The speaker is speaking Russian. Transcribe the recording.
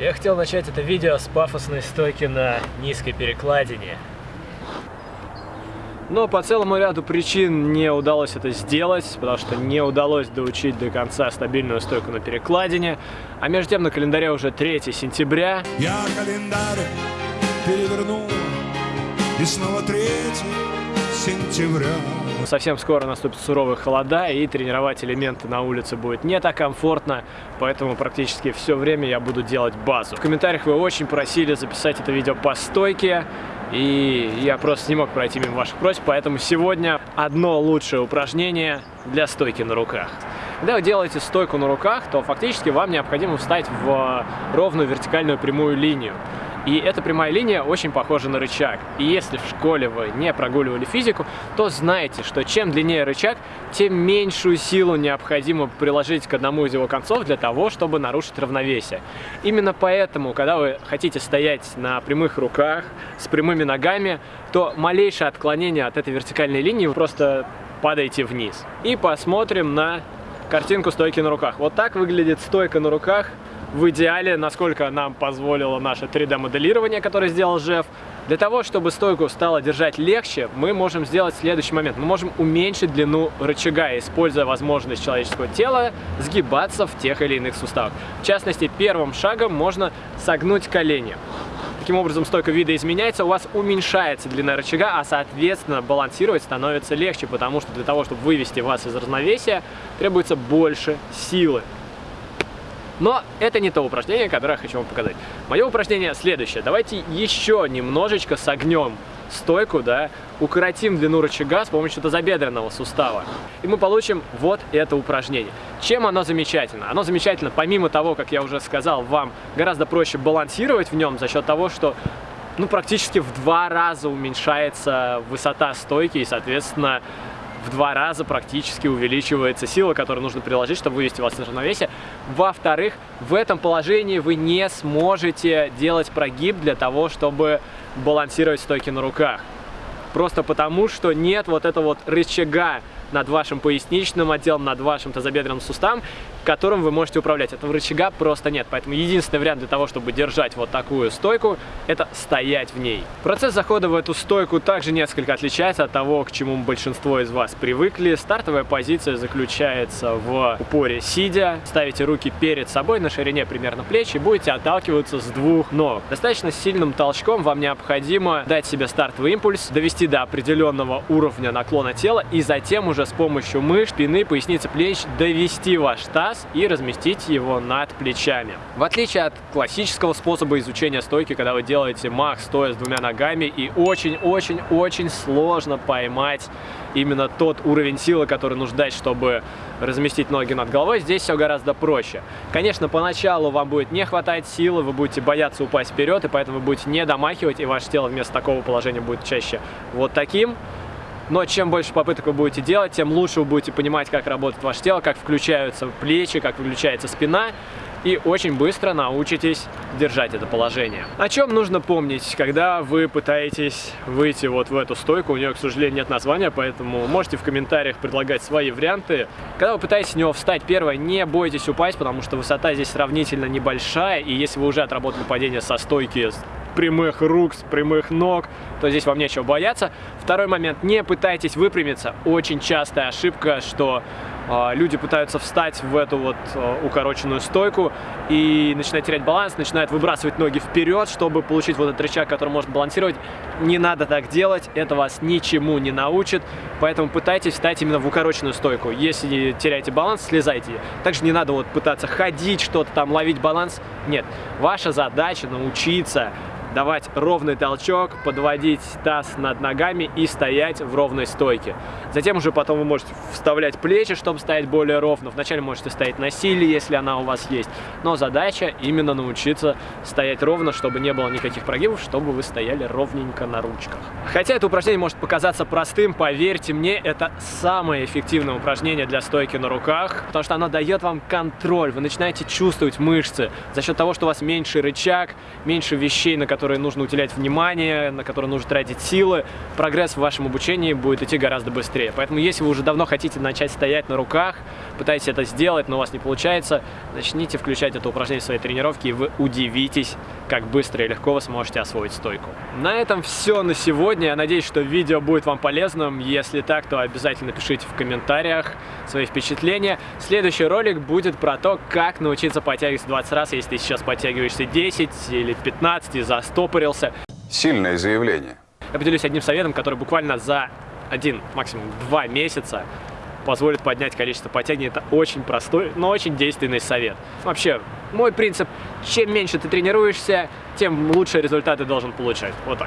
Я хотел начать это видео с пафосной стойки на низкой перекладине. Но по целому ряду причин не удалось это сделать, потому что не удалось доучить до конца стабильную стойку на перекладине. А между тем на календаре уже 3 сентября. Я календарь перевернул, и снова 3 сентября. Совсем скоро наступят суровые холода, и тренировать элементы на улице будет не так комфортно, поэтому практически все время я буду делать базу. В комментариях вы очень просили записать это видео по стойке, и я просто не мог пройти мимо ваших просьб, поэтому сегодня одно лучшее упражнение для стойки на руках. Когда вы делаете стойку на руках, то фактически вам необходимо встать в ровную вертикальную прямую линию. И эта прямая линия очень похожа на рычаг. И если в школе вы не прогуливали физику, то знаете, что чем длиннее рычаг, тем меньшую силу необходимо приложить к одному из его концов для того, чтобы нарушить равновесие. Именно поэтому, когда вы хотите стоять на прямых руках, с прямыми ногами, то малейшее отклонение от этой вертикальной линии вы просто падаете вниз. И посмотрим на картинку стойки на руках. Вот так выглядит стойка на руках в идеале, насколько нам позволило наше 3D-моделирование, которое сделал Жеф. Для того, чтобы стойку стало держать легче, мы можем сделать следующий момент. Мы можем уменьшить длину рычага, используя возможность человеческого тела сгибаться в тех или иных суставах. В частности, первым шагом можно согнуть колени. Таким образом, стойка вида изменяется, у вас уменьшается длина рычага, а соответственно балансировать становится легче, потому что для того, чтобы вывести вас из равновесия, требуется больше силы. Но это не то упражнение, которое я хочу вам показать. Мое упражнение следующее. Давайте еще немножечко согнем стойку, да, укоротим длину рычага с помощью тазобедренного сустава. И мы получим вот это упражнение. Чем оно замечательно? Оно замечательно, помимо того, как я уже сказал, вам гораздо проще балансировать в нем за счет того, что ну, практически в два раза уменьшается высота стойки и, соответственно, в два раза практически увеличивается сила, которую нужно приложить, чтобы вывести вас из равновесия. Во-вторых, в этом положении вы не сможете делать прогиб для того, чтобы балансировать стойки на руках. Просто потому, что нет вот этого вот рычага над вашим поясничным отделом, над вашим тазобедренным суставом, которым вы можете управлять. Этого рычага просто нет. Поэтому единственный вариант для того, чтобы держать вот такую стойку, это стоять в ней. Процесс захода в эту стойку также несколько отличается от того, к чему большинство из вас привыкли. Стартовая позиция заключается в упоре сидя. Ставите руки перед собой на ширине примерно плеч и будете отталкиваться с двух ног. Достаточно сильным толчком вам необходимо дать себе стартовый импульс, довести до определенного уровня наклона тела и затем уже с помощью мышц, спины, поясницы, плеч довести ваш таз и разместить его над плечами. В отличие от классического способа изучения стойки, когда вы делаете мах стоя с двумя ногами и очень-очень-очень сложно поймать именно тот уровень силы, который нужно дать, чтобы разместить ноги над головой, здесь все гораздо проще. Конечно, поначалу вам будет не хватать силы, вы будете бояться упасть вперед, и поэтому вы будете не домахивать, и ваше тело вместо такого положения будет чаще вот таким. Но чем больше попыток вы будете делать, тем лучше вы будете понимать, как работает ваше тело, как включаются плечи, как включается спина. И очень быстро научитесь держать это положение. О чем нужно помнить, когда вы пытаетесь выйти вот в эту стойку? У нее, к сожалению, нет названия, поэтому можете в комментариях предлагать свои варианты. Когда вы пытаетесь с него встать, первое, не бойтесь упасть, потому что высота здесь сравнительно небольшая. И если вы уже отработали падение со стойки прямых рук, с прямых ног, то здесь вам нечего бояться. Второй момент, не пытайтесь выпрямиться. Очень частая ошибка, что э, люди пытаются встать в эту вот э, укороченную стойку и начинают терять баланс, начинают выбрасывать ноги вперед, чтобы получить вот этот рычаг, который может балансировать. Не надо так делать, это вас ничему не научит, поэтому пытайтесь встать именно в укороченную стойку. Если теряете баланс, слезайте. Также не надо вот пытаться ходить, что-то там, ловить баланс. Нет, ваша задача научиться давать ровный толчок, подводить таз над ногами и стоять в ровной стойке. Затем уже потом вы можете вставлять плечи, чтобы стоять более ровно. Вначале можете стоять на силе, если она у вас есть. Но задача именно научиться стоять ровно, чтобы не было никаких прогибов, чтобы вы стояли ровненько на ручках. Хотя это упражнение может показаться простым, поверьте мне, это самое эффективное упражнение для стойки на руках, потому что оно дает вам контроль. Вы начинаете чувствовать мышцы за счет того, что у вас меньше рычаг, меньше вещей, на которые которые нужно уделять внимание, на которые нужно тратить силы, прогресс в вашем обучении будет идти гораздо быстрее. Поэтому если вы уже давно хотите начать стоять на руках, пытаетесь это сделать, но у вас не получается, начните включать это упражнение в своей тренировке, и вы удивитесь, как быстро и легко вы сможете освоить стойку. На этом все на сегодня. Я надеюсь, что видео будет вам полезным. Если так, то обязательно пишите в комментариях свои впечатления. Следующий ролик будет про то, как научиться подтягиваться 20 раз, если ты сейчас подтягиваешься 10 или 15 и застопорился. Сильное заявление. Я поделюсь одним советом, который буквально за один, максимум два месяца позволит поднять количество подтягиваний. Это очень простой, но очень действенный совет. Вообще, мой принцип, чем меньше ты тренируешься, тем лучшие результаты должен получать. Вот так.